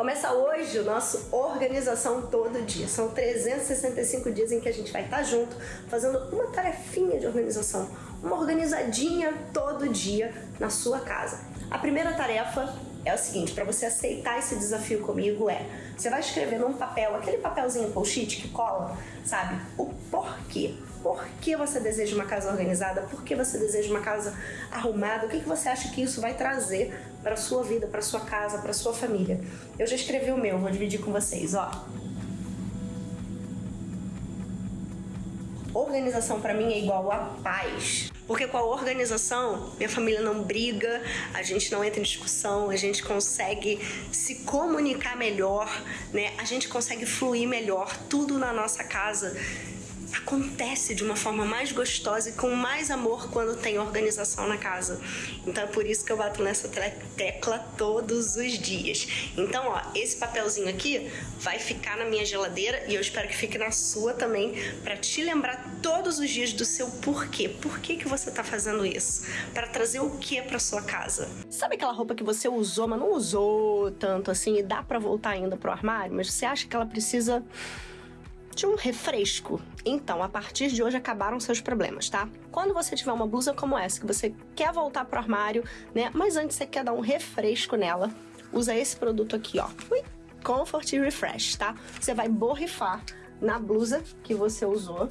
Começa hoje o nosso Organização Todo Dia. São 365 dias em que a gente vai estar junto, fazendo uma tarefinha de organização, uma organizadinha todo dia na sua casa. A primeira tarefa é o seguinte, para você aceitar esse desafio comigo é, você vai escrever num papel, aquele papelzinho post-it que cola, sabe? O porquê por que você deseja uma casa organizada? Por que você deseja uma casa arrumada? O que, que você acha que isso vai trazer para sua vida, para sua casa, para sua família? Eu já escrevi o meu, vou dividir com vocês, ó. Organização para mim é igual a paz. Porque com a organização, minha família não briga, a gente não entra em discussão, a gente consegue se comunicar melhor, né? A gente consegue fluir melhor, tudo na nossa casa acontece de uma forma mais gostosa e com mais amor quando tem organização na casa. Então é por isso que eu bato nessa tecla todos os dias. Então, ó, esse papelzinho aqui vai ficar na minha geladeira e eu espero que fique na sua também para te lembrar todos os dias do seu porquê. Por que que você tá fazendo isso? Para trazer o que para sua casa? Sabe aquela roupa que você usou, mas não usou tanto assim e dá para voltar ainda pro armário, mas você acha que ela precisa de um refresco. Então, a partir de hoje acabaram seus problemas, tá? Quando você tiver uma blusa como essa, que você quer voltar pro armário, né? Mas antes você quer dar um refresco nela, usa esse produto aqui, ó. Ui, Comfort Refresh, tá? Você vai borrifar na blusa que você usou,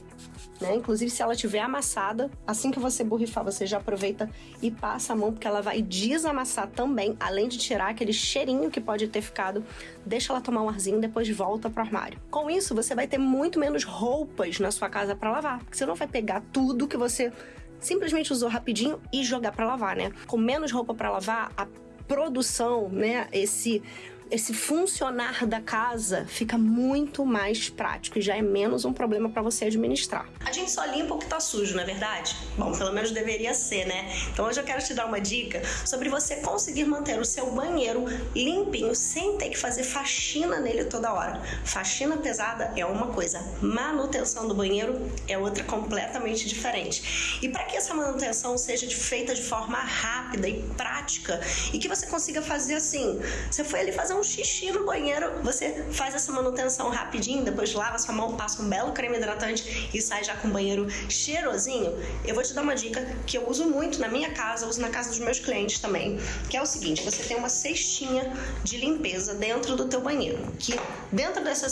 né? Inclusive, se ela tiver amassada, assim que você borrifar, você já aproveita e passa a mão, porque ela vai desamassar também, além de tirar aquele cheirinho que pode ter ficado. Deixa ela tomar um arzinho, depois volta pro armário. Com isso, você vai ter muito menos roupas na sua casa para lavar, porque você não vai pegar tudo que você simplesmente usou rapidinho e jogar para lavar, né? Com menos roupa para lavar, a produção, né, esse esse funcionar da casa fica muito mais prático e já é menos um problema para você administrar. A gente só limpa o que tá sujo, não é verdade? Bom, pelo menos deveria ser, né? Então hoje eu quero te dar uma dica sobre você conseguir manter o seu banheiro limpinho sem ter que fazer faxina nele toda hora. Faxina pesada é uma coisa, manutenção do banheiro é outra completamente diferente. E para que essa manutenção seja feita de forma rápida e prática e que você consiga fazer assim, você foi ali fazer um um xixi no banheiro, você faz essa manutenção rapidinho, depois lava sua mão, passa um belo creme hidratante e sai já com o banheiro cheirosinho. Eu vou te dar uma dica que eu uso muito na minha casa, uso na casa dos meus clientes também, que é o seguinte, você tem uma cestinha de limpeza dentro do teu banheiro, que dentro dessa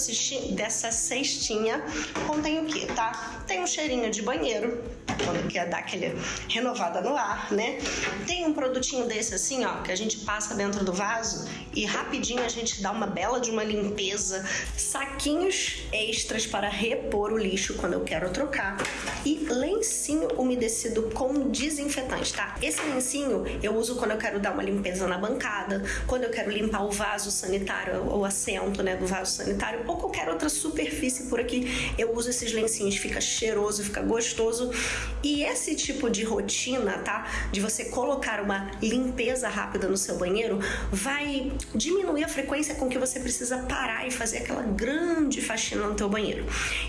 dessa cestinha contém o que, tá? Tem um cheirinho de banheiro, quando quer dar aquele renovada no ar, né? Tem um produtinho desse assim, ó, que a gente passa dentro do vaso e rapidinho a gente dá uma bela de uma limpeza, saquinhos extras para repor o lixo quando eu quero trocar e lencinho umedecido com desinfetante, tá? Esse lencinho eu uso quando eu quero dar uma limpeza na bancada, quando eu quero limpar o vaso sanitário, o assento, né, do vaso sanitário ou qualquer outra superfície por aqui, eu uso esses lencinhos, fica cheiroso, fica gostoso e esse tipo de rotina, tá? De você colocar uma limpeza rápida no seu banheiro, vai diminuir a frequência com que você precisa parar e fazer aquela grande faxina no teu banheiro.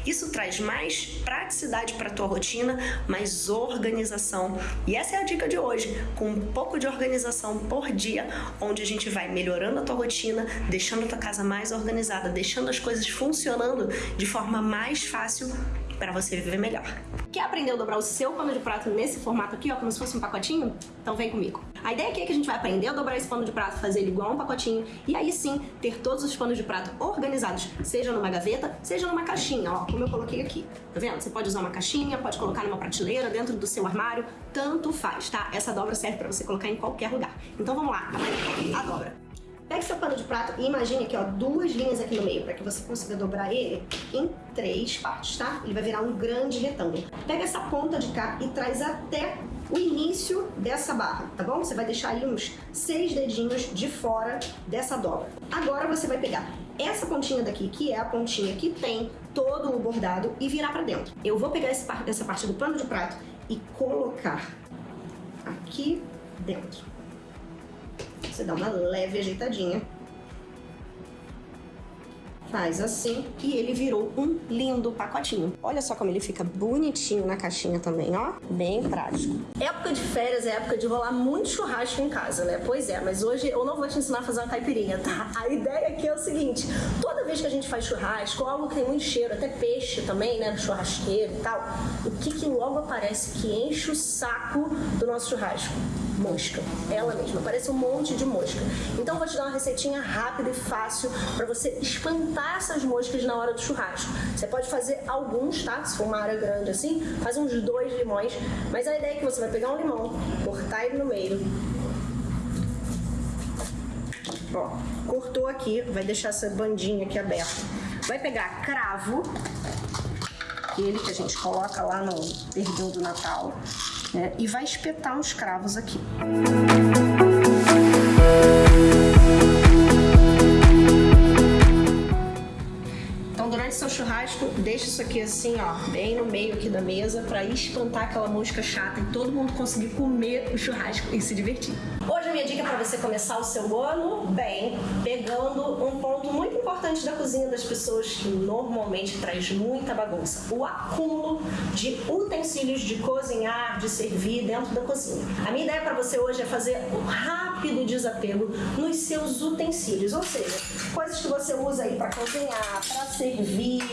Isso traz mais praticidade para tua rotina, mais organização. E essa é a dica de hoje, com um pouco de organização por dia, onde a gente vai melhorando a tua rotina, deixando a tua casa mais organizada, deixando as coisas funcionando de forma mais fácil para você viver melhor. Quer aprender a dobrar o seu pano de prato nesse formato aqui, ó, como se fosse um pacotinho? Então vem comigo. A ideia aqui é que a gente vai aprender a dobrar esse pano de prato, fazer ele igual um pacotinho e aí sim ter todos os panos de prato organizados, seja numa gaveta, seja numa caixinha, ó, como eu coloquei aqui. Tá vendo? Você pode usar uma caixinha, pode colocar numa prateleira, dentro do seu armário, tanto faz, tá? Essa dobra serve para você colocar em qualquer lugar. Então vamos lá, a dobra. Pegue seu pano de prato e imagine aqui, ó, duas linhas aqui no meio, para que você consiga dobrar ele em três partes, tá? Ele vai virar um grande retângulo. Pega essa ponta de cá e traz até o início dessa barra, tá bom? Você vai deixar aí uns seis dedinhos de fora dessa dobra. Agora você vai pegar essa pontinha daqui, que é a pontinha que tem todo o bordado, e virar pra dentro. Eu vou pegar essa parte do pano de prato e colocar aqui dentro. Você dá uma leve ajeitadinha. faz assim e ele virou um lindo pacotinho. Olha só como ele fica bonitinho na caixinha também, ó. Bem prático. Época de férias é época de rolar muito churrasco em casa, né? Pois é, mas hoje eu não vou te ensinar a fazer uma caipirinha, tá? A ideia aqui é o seguinte, toda vez que a gente faz churrasco, algo que tem muito cheiro, até peixe também, né? Churrasqueiro e tal, o que que logo aparece que enche o saco do nosso churrasco? mosca. Ela mesma, parece um monte de mosca. Então vou te dar uma receitinha rápida e fácil para você espantar essas moscas na hora do churrasco. Você pode fazer alguns, tá? Se for uma área grande assim, faz uns dois limões. Mas a ideia é que você vai pegar um limão, cortar ele no meio. Ó, cortou aqui, vai deixar essa bandinha aqui aberta. Vai pegar cravo, aquele que a gente coloca lá no perdão do Natal né? e vai espetar uns cravos aqui. Então, deixa isso aqui assim, ó, bem no meio aqui da mesa, para espantar aquela mosca chata e todo mundo conseguir comer o churrasco e se divertir. Hoje a minha dica para você começar o seu ano bem, pegando um ponto muito importante da cozinha das pessoas que normalmente traz muita bagunça, o acúmulo de utensílios de cozinhar, de servir dentro da cozinha. A minha ideia para você hoje é fazer um rápido desapego nos seus utensílios, ou seja, coisas que você usa aí para cozinhar, para servir,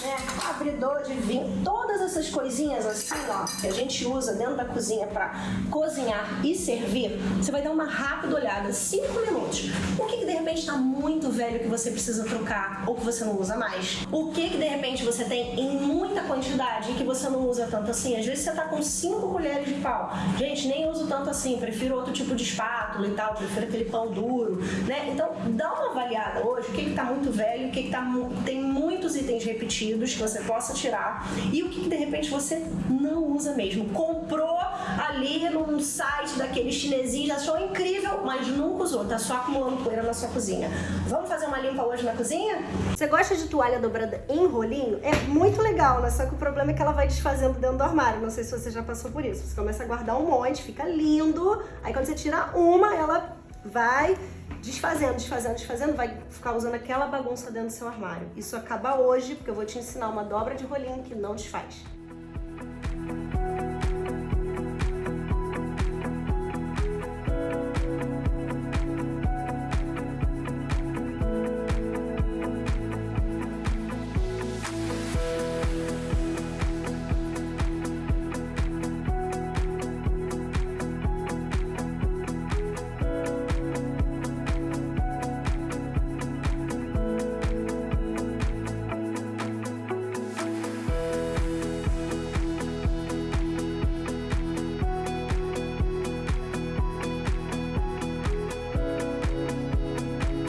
né, abridor de vinho, todas essas coisinhas assim, ó, que a gente usa dentro da cozinha para cozinhar e servir, você vai dar uma rápida olhada, 5 minutos. O que, que de repente está muito velho que você precisa trocar ou que você não usa mais? O que que de repente você tem em muita quantidade e que você não usa tanto assim? Às vezes você tá com 5 colheres de pau. Gente, nem uso tanto assim, prefiro outro tipo de espátula e tal, prefiro aquele pão duro, né? Então, dá uma avaliada hoje, o que que tá muito velho, o que que tá tem muitos itens repetidos que você possa tirar e o que, que de repente você não usa mesmo. Comprou ali num site daquele chinesinho, achou incrível, mas nunca usou, tá só acumulando poeira na sua cozinha. Vamos fazer uma limpa hoje na cozinha? Você gosta de toalha dobrada em rolinho? É muito legal, né? Só que o problema é que ela vai desfazendo dentro do armário. Não sei se você já passou por isso. Você começa a guardar um monte, fica lindo. Aí quando você tira uma, ela vai desfazendo, desfazendo, desfazendo, vai ficar usando aquela bagunça dentro do seu armário. Isso acaba hoje, porque eu vou te ensinar uma dobra de rolinho que não desfaz.